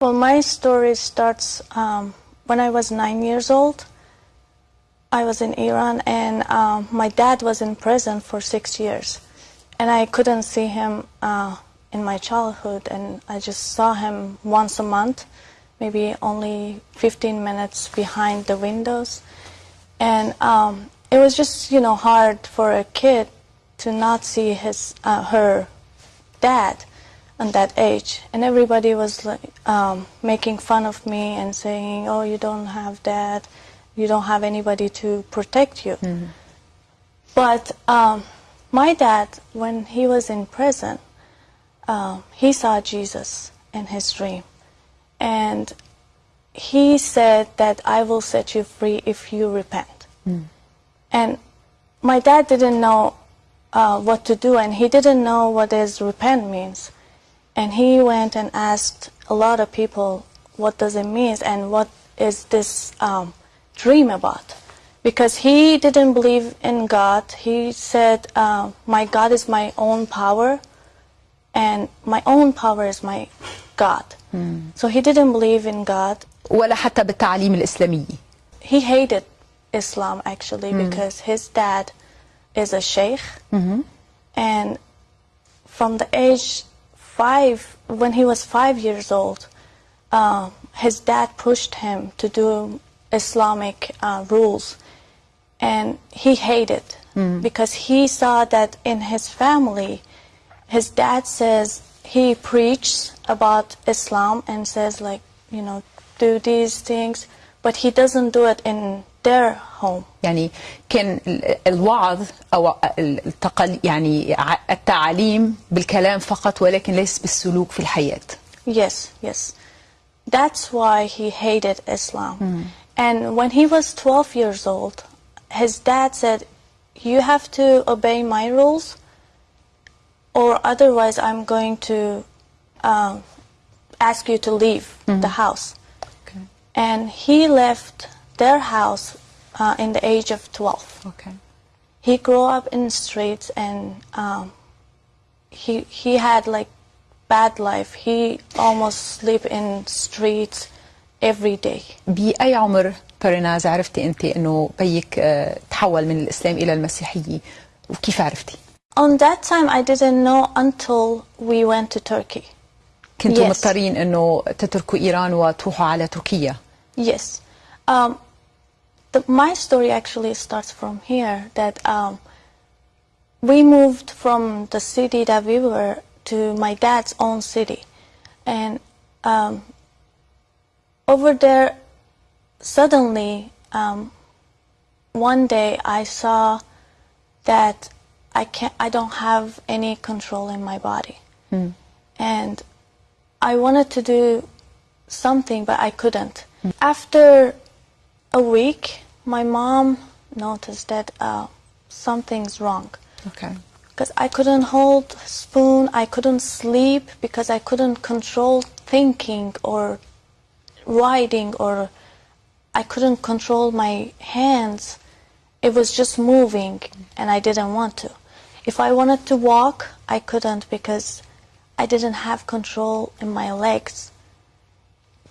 Well, my story starts um, when I was nine years old. I was in Iran, and um, my dad was in prison for six years, and I couldn't see him uh, in my childhood, and I just saw him once a month, maybe only 15 minutes behind the windows, and um, it was just you know hard for a kid to not see his uh, her dad at that age, and everybody was like um, making fun of me and saying, "Oh, you don't have dad." you don't have anybody to protect you. Mm-hmm. But um, my dad, when he was in prison, uh, he saw Jesus in his dream. And he said that I will set you free if you repent. And my dad didn't know uh, what to do, and he didn't know what is repent means. And he went and asked a lot of people, what does it mean, and what is this um, dream about? Because he didn't believe in God. He said, uh, my God is my own power, and my own power is my God. So he didn't believe in God. ولا حتى بالتعليم الإسلامي He hated Islam actually because his dad is a sheikh. And from the age five, when he was five years old, uh, his dad pushed him to do Islamic uh, rules. And he hated because he saw that in his family, his dad says he preaches about Islam and says like, you know, do these things, but he doesn't do it in their home. يعني كان ال- الوعظ أو التقل يعني ع- التعليم بالكلام فقط ولكن ليس بالسلوك في الحياة Yes, yes. That's why he hated Islam. And when he was 12 years old, his dad said, You have to obey my rules, or otherwise, I'm going to um, ask you to leave the house. And he left their house uh, in the age of 12. أوكي. He grew up in streets and um, he he had like bad life. He almost sleep in streets every day. بأي عمر بريناز عرفتي أنت أنه بيك آه، تحول من الإسلام إلى المسيحية وكيف عرفتي؟ On that time, I didn't know until we went to Turkey. كنتوا Yes. مضطرين أنه تتركوا إيران وتروحوا على تركيا Yes. Um, the, my story actually starts from here. That um, we moved from the city that we were to my dad's own city, and um, over there, suddenly, um, one day I saw that I can't. I don't have any control in my body, and I wanted to do something, but I couldn't. After a week, my mom noticed that uh, something's wrong. Okay. Because I couldn't hold spoon, I couldn't sleep because I couldn't control thinking or writing or I couldn't control my hands. It was just moving and I didn't want to. If I wanted to walk, I couldn't because I didn't have control in my legs.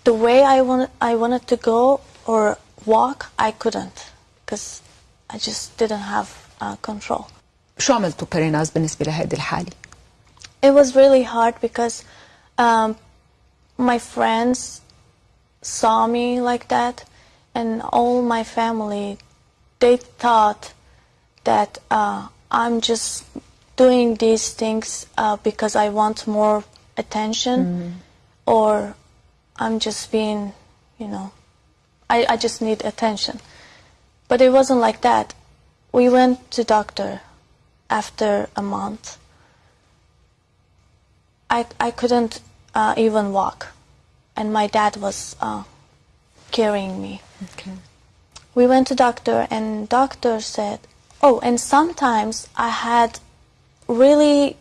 The way I want I wanted to go or walk, I couldn't because I just didn't have uh, control. شو عملتوا بريناز بالنسبة لهذه الحالة؟ It was really hard because um, my friends saw me like that, and all my family, they thought that uh, I'm just doing these things uh, because I want more attention, or I'm just being, you know, I, I just need attention. But it wasn't like that. We went to doctor after a month. I, I couldn't uh, even walk, and my dad was uh, carrying me. Okay. We went to doctor, and doctor said, "Oh, and sometimes I had really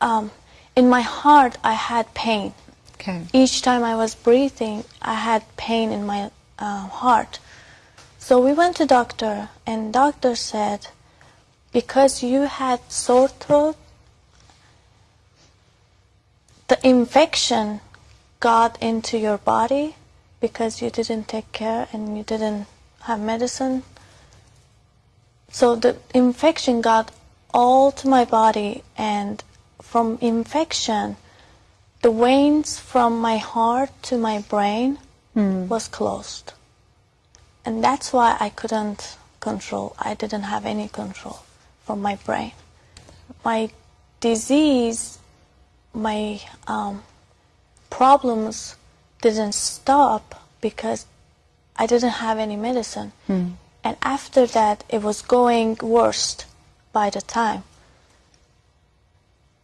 um, in my heart I had pain. Okay. Each time I was breathing, I had pain in my uh, heart. So we went to doctor, and doctor said, because you had sore throat, the infection got into your body because you didn't take care and you didn't have medicine. So the infection got all to my body, and from infection, the veins from my heart to my brain was closed. And that's why I couldn't control. I didn't have any control from my brain. My disease, my um, problems didn't stop because I didn't have any medicine. And after that, it was going worst by the time.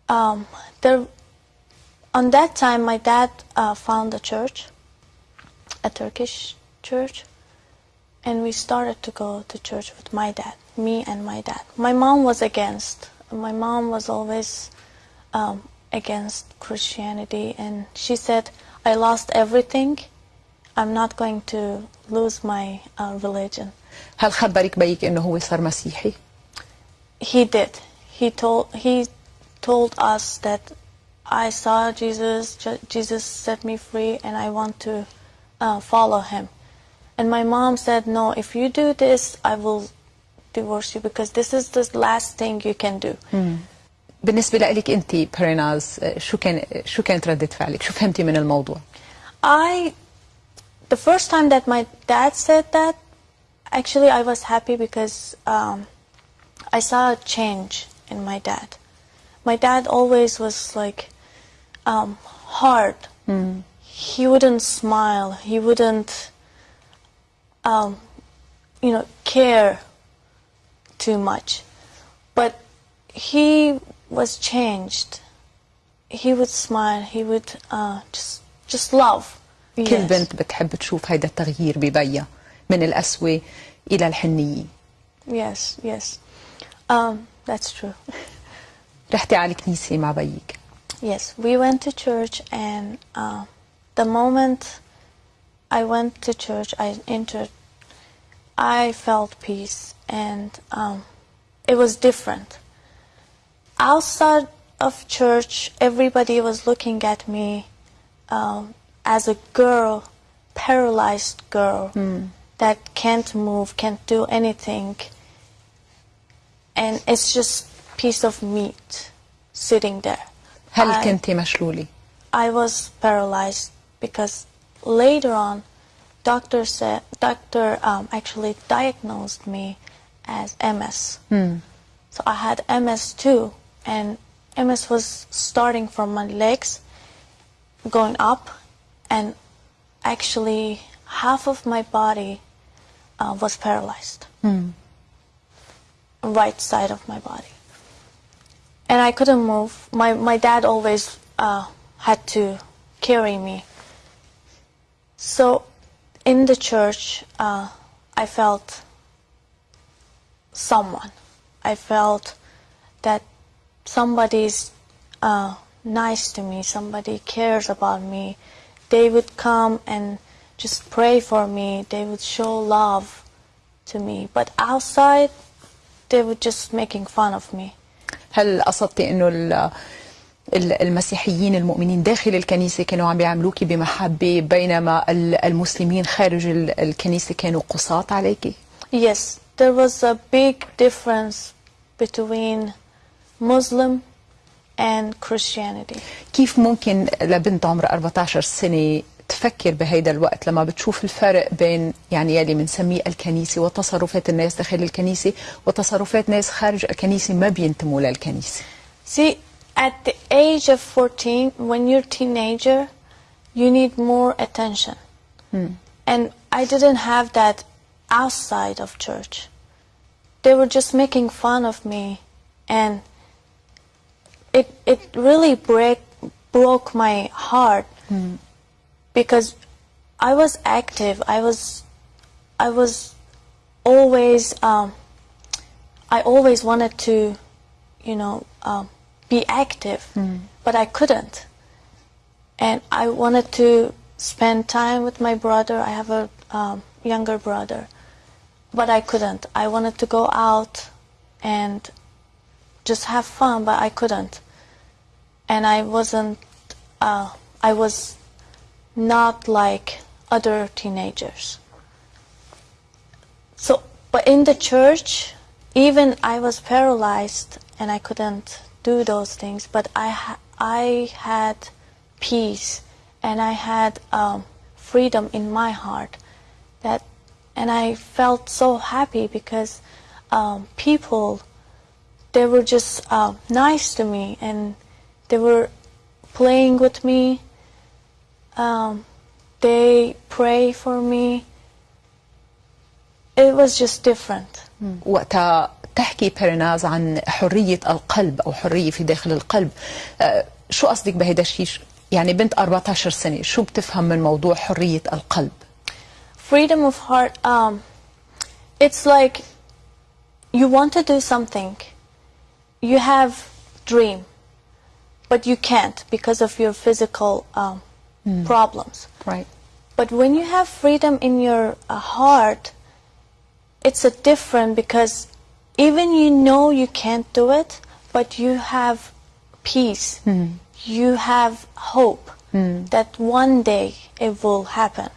Um, there, on that time, my dad uh, found a church, a Turkish church, and we started to go to church with my dad, me and my dad. My mom was against. My mom was always um, against Christianity, and she said, "I lost everything. I'm not going to lose my uh, religion." هل خبرك بيك انه هو صار مسيحي؟ He did. He told he told us that I saw Jesus. Je- Jesus set me free, and I want to uh, follow him. And my mom said, "No. If you do this, I will divorce you because this is the last thing you can do." بالنسبة لك أنت بريناز شو كان شو كانت ردة فعلك؟ شو فهمتي من الموضوع؟ I, the first time that my dad said that, actually I was happy because um, I saw a change in my dad. My dad always was like um, hard. He wouldn't smile. He wouldn't, um, you know, care too much. But he was changed. He would smile. He would uh, just just love. كل Yes. بنت بتحب تشوف هيدا التغيير ببيها من القسوة إلى الحنية Yes, yes. Um, that's true. رحتي على الكنيسة مع بيك Yes, we went to church, and uh, the moment I went to church, I entered, I felt peace, and um, it was different. Outside of church, everybody was looking at me um, as a girl, paralyzed girl that can't move, can't do anything, and it's just piece of meat sitting there. هل I- كنتي مشلولة؟ I was paralyzed because later on, doctor said doctor um, actually diagnosed me as MS. So I had MS too, and MS was starting from my legs, going up, and actually half of my body uh, was paralyzed. Right side of my body and I couldn't move. My my dad always uh, had to carry me. So, in the church, uh, I felt someone. I felt that somebody's uh, nice to me. Somebody cares about me. They would come and just pray for me. They would show love to me. But outside, they were just making fun of me. هل قصدتي أنه ال- ال- المسيحيين المؤمنين داخل الكنيسة كانوا عم بيعاملوكي بمحبة بينما ال- المسلمين خارج ال- الكنيسة كانوا قساة عليكي؟ Yes, there was a big difference between Muslim and Christianity. كيف ممكن لبنت عمرها 14 سنة تفكر بهيدا الوقت لما بتشوف الفرق بين يعني يلي بنسميه الكنيسة وتصرفات الناس داخل الكنيسة وتصرفات ناس خارج الكنيسة ما بينتموا للكنيسة See, at the age of 14, when you're teenager, you need more attention. And I didn't have that outside of church. They were just making fun of me and it it really break broke my heart because I was active. I was I was always um, I always wanted to, you know, um, be active, but I couldn't. And I wanted to spend time with my brother. I have a um, younger brother, but I couldn't. I wanted to go out and just have fun, but I couldn't. And I wasn't. Uh, I was not like other teenagers. So, but in the church, even I was paralyzed and I couldn't do those things, but I ha- I had peace and I had um, freedom in my heart. That, and I felt so happy because um, people, they were just uh, nice to me and they were playing with me. Um, they pray for me. It was just different. وقتها تحكي بيريناز عن حرية القلب أو حرية في داخل القلب آه، شو قصدك بهيدا الشيء يعني بنت 14 سنة شو بتفهم من موضوع حرية القلب freedom of heart um it's like you want to do something you have dream but you can't because of your physical um, problems right. but when you have freedom in your uh, heart it's a different because even you know you can't do it but you have peace you have hope that one day it will happen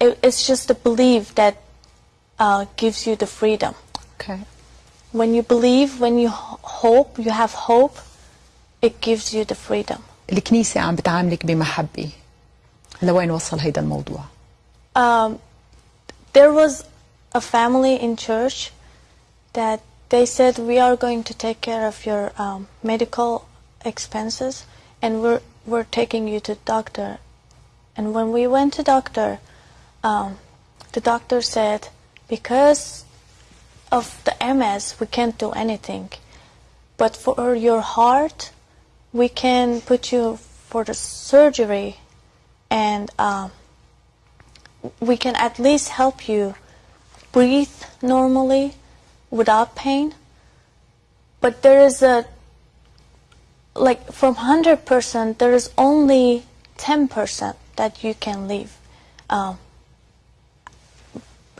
it, it's just the belief that uh, gives you the freedom. Okay. When you believe, when you hope, you have hope, it gives you the freedom. الكنيسة عم بتعاملك بمحبة لوين وصل هيدا الموضوع Um, there was a family in church that they said we are going to take care of your um, medical expenses and we're we're taking you to doctor and when we went to doctor um, the doctor said because of the ms we can't do anything but for your heart we can put you for the surgery and um, we can at least help you breathe normally without pain. But there is a, like from 100%, there is only 10% that you can leave um,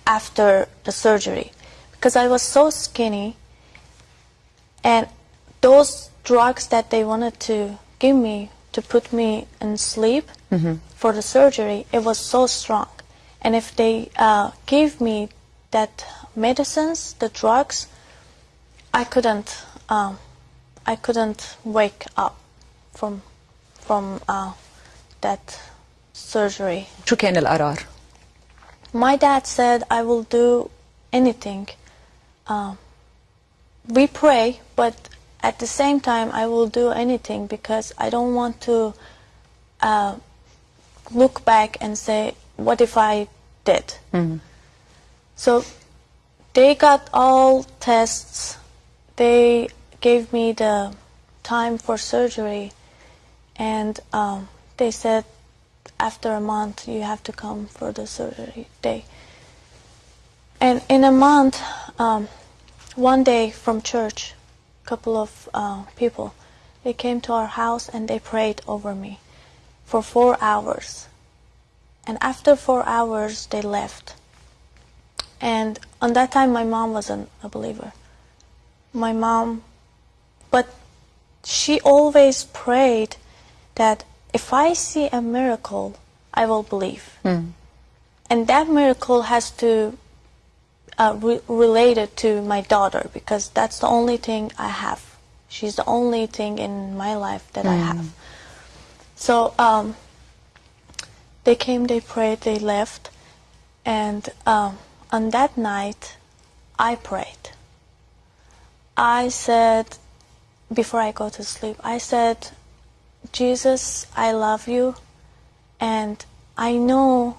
after the surgery. Because I was so skinny, and those drugs that they wanted to give me to put me in sleep for the surgery, it was so strong. And if they uh, gave me that medicines, the drugs, I couldn't, um, I couldn't wake up from, from uh, that surgery. شو كان القرار My dad said, I will do anything. Um, we pray, but at the same time, I will do anything because I don't want to uh, look back and say, what if I did? So they got all tests. They gave me the time for surgery, and um, they said after a month you have to come for the surgery day. And in a month, um, one day from church, couple of uh, people, they came to our house and they prayed over me for four hours. And after four hours, they left. And on that time, my mom wasn't a believer. My mom, but she always prayed that if I see a miracle, I will believe. And that miracle has to uh, re- relate it to my daughter because that's the only thing I have. She's the only thing in my life that I have. So um, they came, they prayed, they left, and um, on that night, I prayed. I said, before I go to sleep, I said, Jesus, I love you, and I know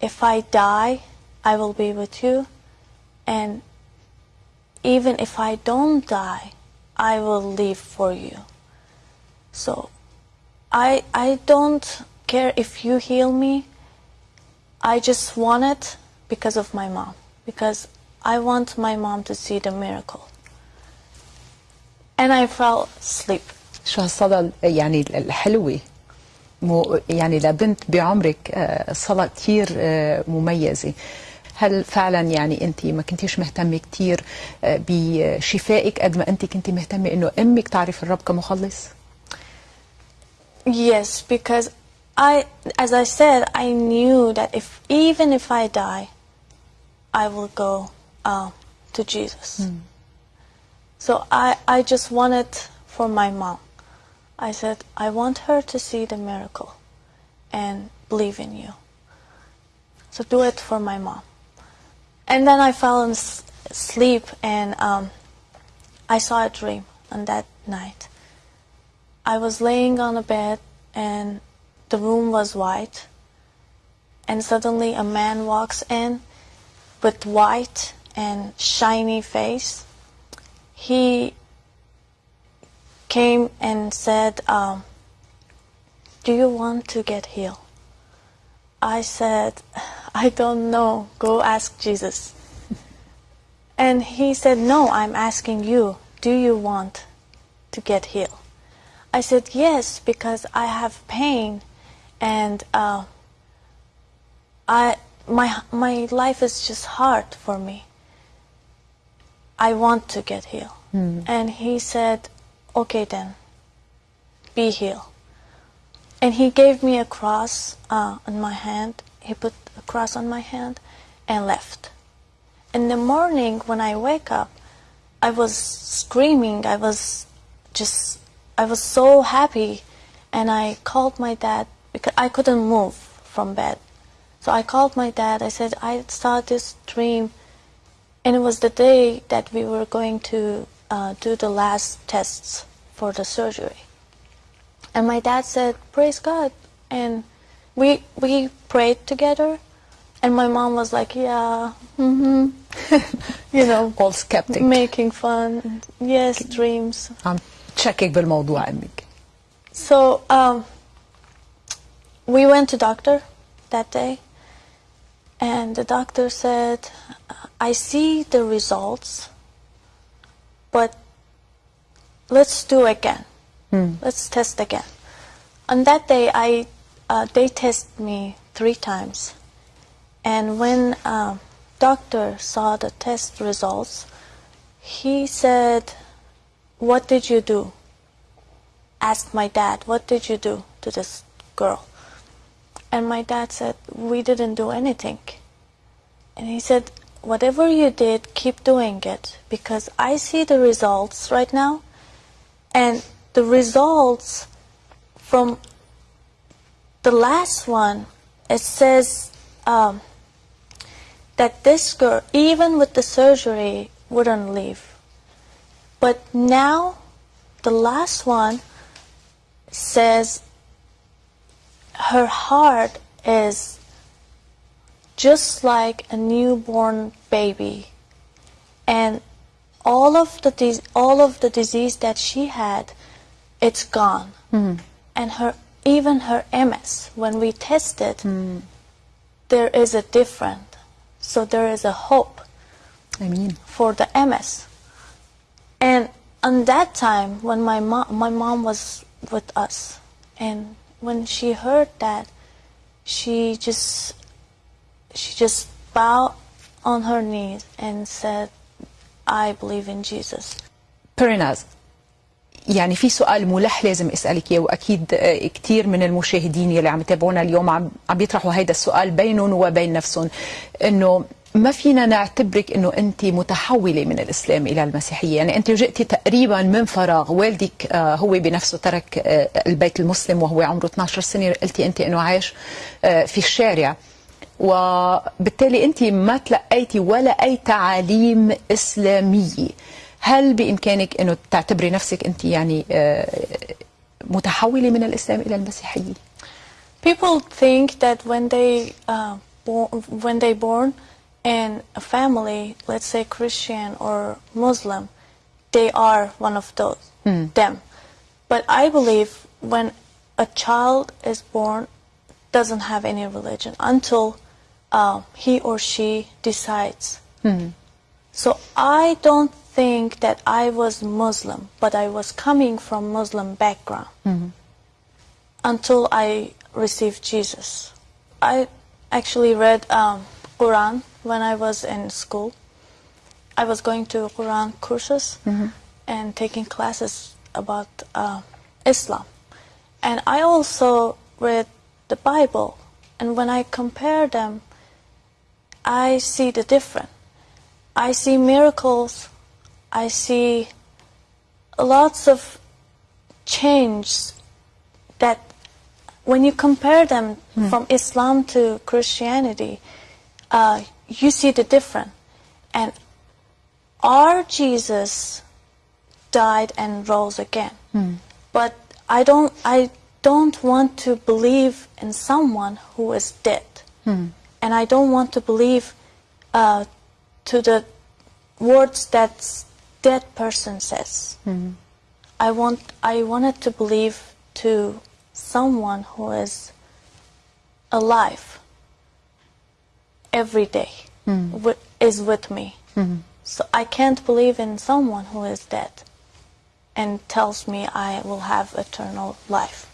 if I die, I will be with you, and even if I don't die, I will live for you. So I I don't care if you heal me. I just want it because of my mom. Because I want my mom to see the miracle. And I fell asleep. شو هالصلاة يعني الحلوة مو يعني لبنت بعمرك آه، صلاة كتير آه، مميزة هل فعلا يعني انت ما كنتيش مهتمه كثير بشفائك قد ما انت كنت مهتمه انه أمك تعرف الرب كمخلص؟ Yes, because I, as I said, I knew that if even if I die, I will go uh, to Jesus. So I, I just wanted for my mom. I said, I want her to see the miracle and believe in you. So do it for my mom. And then I fell asleep and um, I saw a dream on that night. I was laying on a bed and the room was white. And suddenly a man walks in with white and shiny face. He came and said, um, Do you want to get healed? I said, I don't know. Go ask Jesus. And he said, No, I'm asking you, do you want to get healed? I said, Yes, because I have pain and uh, I, my, my life is just hard for me. I want to get healed. And he said, Okay, then, be healed. And he gave me a cross uh, on my hand. He put a cross on my hand and left. In the morning, when I wake up, I was screaming. I was just, I was so happy. And I called my dad because I couldn't move from bed. So I called my dad. I said, I saw this dream. And it was the day that we were going to uh, do the last tests for the surgery. And my dad said, "Praise God," and we we prayed together. And my mom was like, "Yeah, hmm you know, all skeptic making fun. Yes, dreams." عم تشكك بالموضوع امك So um, we went to doctor that day, and the doctor said, "I see the results, but let's do again. Let's test again." On that day, I uh, they tested me three times, and when um, doctor saw the test results, he said, "What did you do?" asked my dad, What did you do to this girl? And my dad said, We didn't do anything. And he said, Whatever you did, keep doing it because I see the results right now. And the results from the last one, it says um, that this girl, even with the surgery, wouldn't leave. But now, the last one says her heart is just like a newborn baby. And all of the all of the disease that she had it's gone. And her even her MS, when we tested, mm. there is a difference. So there is a hope I mean. for the MS. And on that time, when my mom, my mom was with us, and when she heard that, she just she just bowed on her knees and said, "I believe in Jesus." Parinaz, يعني في سؤال ملح لازم أسألك إياه وأكيد آه، كثير من المشاهدين يلي عم يتابعونا اليوم عم عم بيطرحوا هيدا السؤال بينهم وبين نفسهم إنه ما فينا نعتبرك إنه أنت متحولة من الإسلام إلى المسيحية، يعني أنت جئتي تقريبا من فراغ، والدك آه، هو بنفسه ترك آه، البيت المسلم وهو عمره 12 سنة، قلتي أنت إنه عايش في الشارع. وبالتالي أنت ما تلقيتي ولا أي تعاليم إسلامية هل بامكانك انه تعتبري نفسك انت يعني آه، متحوله من الاسلام إلى المسيحيه People think that when they uh, when they born in a family, let's say Christian or Muslim, they are one of those them. But I believe when a child is born, doesn't have any religion until uh, he or she decides. So I don't think that I was Muslim, but I was coming from Muslim background until I received Jesus. I actually read um, Quran when I was in school. I was going to Quran courses and taking classes about uh, Islam. And I also read the Bible, and when I compare them, I see the difference. I see miracles. I see lots of change that when you compare them from Islam to Christianity, uh, you see the difference. And our Jesus died and rose again. But I don't, I don't want to believe in someone who is dead. And I don't want to believe uh, to the words that dead person says. Hmm. I want, I wanted to believe to someone who is alive every day, hmm. wi- is with me. Hmm. So I can't believe in someone who is dead and tells me I will have eternal life.